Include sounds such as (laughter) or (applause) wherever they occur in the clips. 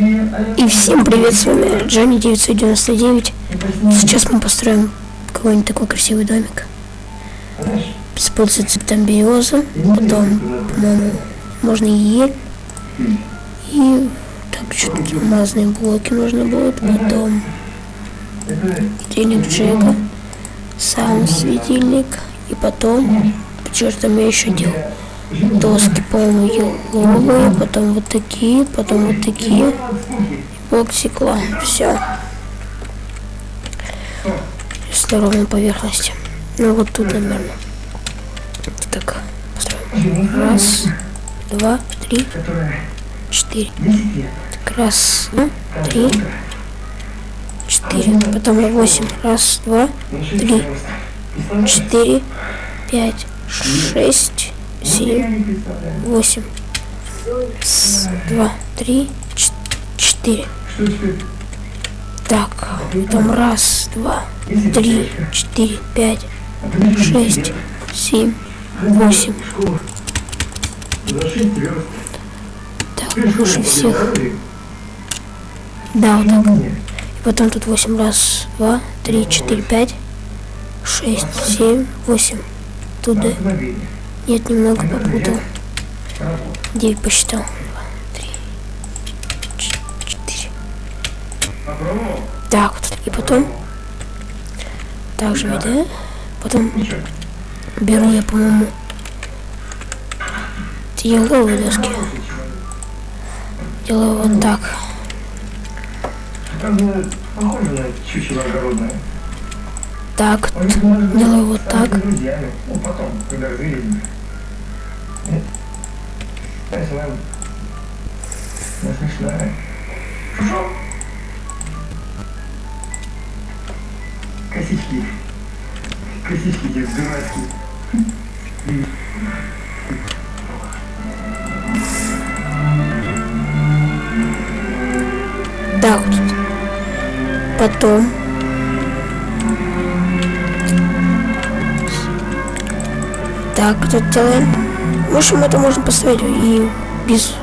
И всем привет, с вами Джонни 999. Сейчас мы построим какой-нибудь такой красивый домик. Используется цветом береза, потом, по-моему, можно ель. И так, что-то разные блоки нужно будет, потом денег Джека, сам светильник, и потом, что там я еще делал доски, по-моему, еловые, потом вот такие, потом вот такие, блок стекла, все. С ровной поверхности. Ну вот тут, наверное. Так. Раз, два, три, четыре. Так, раз, два, три, четыре. Потом восемь. Раз, два, три, четыре, пять, шесть семь, восемь, два, три, четыре. Так, там раз, два, три, четыре, пять, шесть, семь, восемь. Так, лучше всех. Да, вот так. И потом тут восемь раз, два, три, четыре, пять, шесть, семь, восемь. Туда. Нет, немного попутал. Девять посчитал. Три, четыре. Так, вот. И потом... Также, да? Потом беру я, по-моему, еловые доски. Делаю вот так. Похоже на чучело делаю вот так. Косички. Косички эти дурацкие. Так, потом Так, тут делаем. В общем, это можно поставить и без,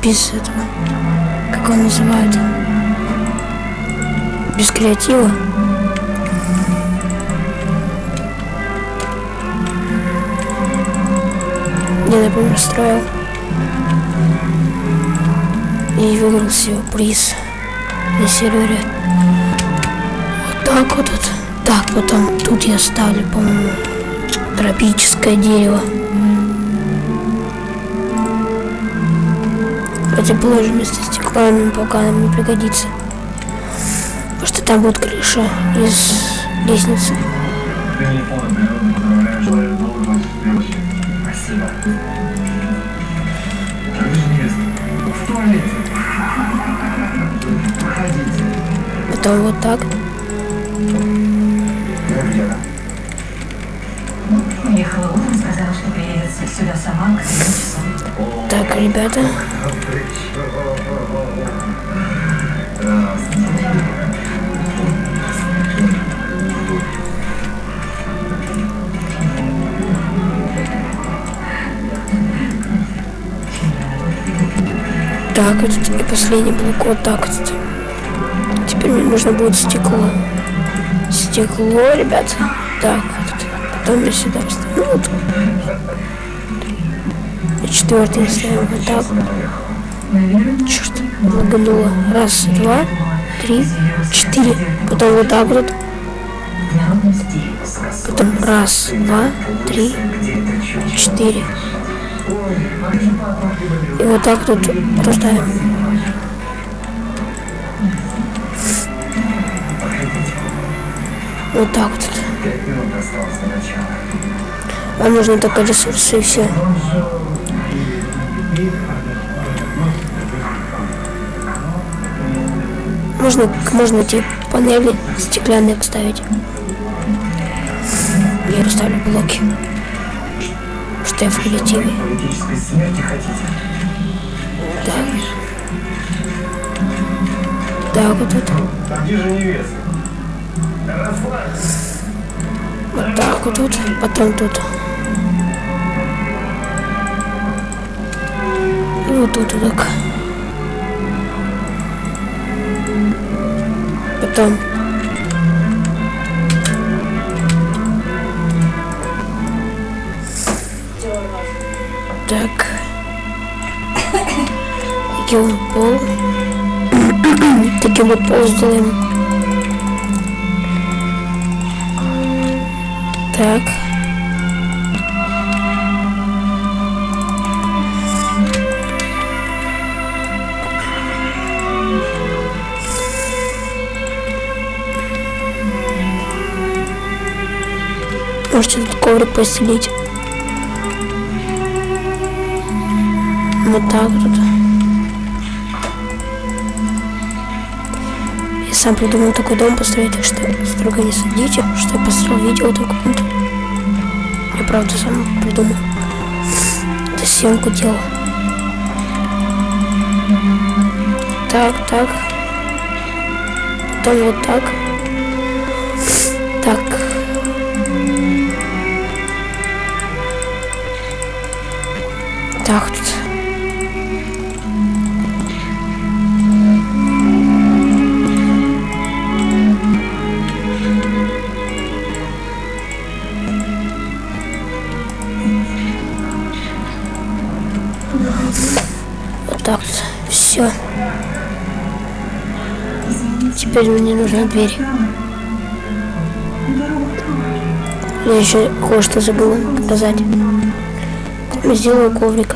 без этого, как он называет, без креатива. Я, например, строил и выиграл себе приз на сервере. Вот так вот. вот. Так, потом тут я ставлю, по-моему, тропическое дерево. Положим вместо стекла, но пока нам не пригодится. Потому что там будет крыша из лестницы. Потом вот так. Ехала утром, сказала, что приедет сюда сама к 7 часам. Так, ребята. Так, вот и последний блок вот так вот. Теперь мне нужно будет стекло. Стекло, ребята. Так, потом я сюда вставлю. Ну, вот. Четвертый ставим вот так. Черт, лагануло. Раз, два, три, четыре. Потом вот так вот. Потом раз, два, три, четыре. И вот так тут поставим. Вот так вот. Вам нужны только ресурсы и все. Можно, можно эти панели стеклянные вставить. Я расставлю блоки. Что я в коллективе. Так. Так, вот тут. Вот так вот тут, потом тут. И вот тут вот так. Потом. Так. Таким вот пол. Таким вот пол сделаем. Так. Можете тут коврик постелить. Вот так вот. Я сам придумал такой дом построить, так что строго не судите, что я построил видео только каком-то. Я правда сам придумал. Это съемку делал. Так, так. Потом вот. Так. Так Теперь мне нужна дверь. Я еще кое-что забыла показать. Сделаю коврик.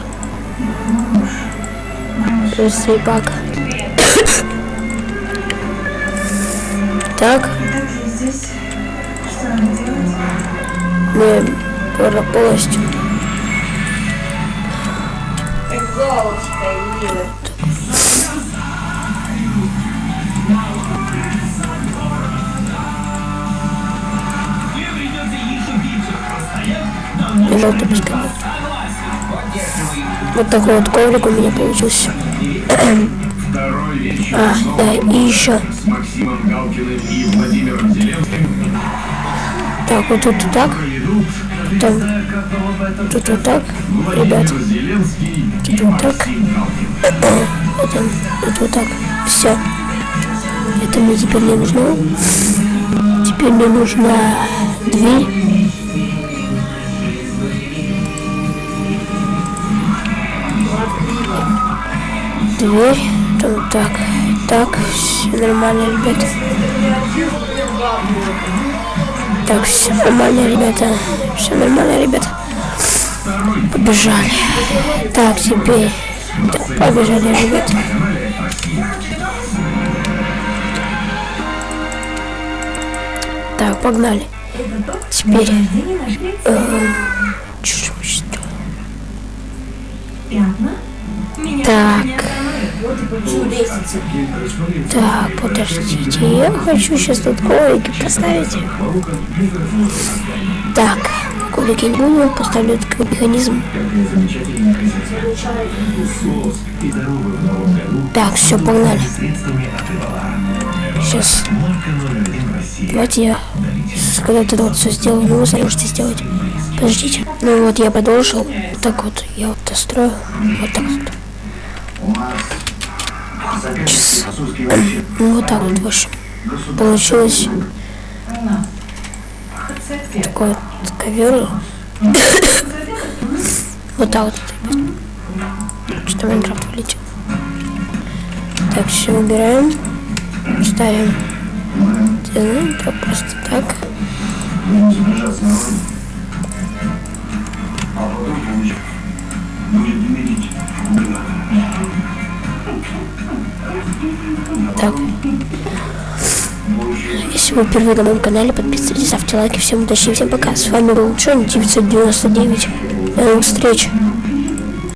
Сейпак. Так. Мы полностью. Как золотко, Желтый пускай. Вот такой вот коврик у меня получился. (clears throat) А, да, и еще. Так, вот тут вот так. Потом тут вот так. Ребят, тут вот так. (clears throat) Потом тут вот так. Все. Это мне теперь не нужно. Теперь мне нужна дверь. Дверь. Там так. Так, все нормально, ребята. Так, все нормально, ребята. Все нормально, ребята. Побежали. Так, теперь. Так, побежали, ребята. Так, погнали. Теперь. эм, чё Так. Так, подождите, я хочу сейчас тут коврики поставить. Так, коврики не буду, поставлю такой механизм. Так, все, погнали. Сейчас, давайте я, когда ты вот все сделаю, вы сами можете сделать. Подождите. Ну вот я продолжил. Так вот, я вот дострою. Вот так вот. Сейчас. Ну вот так вот, в общем. Получилось такой вот ковер. (coughs) Вот так вот. Что Майнкрафт вылетел. Так, все убираем. Ставим. Делаем просто. Так. Вы впервые на моем канале, подписывайтесь, ставьте лайки. Всем удачи, всем пока. С вами был Джон 999. До новых встреч.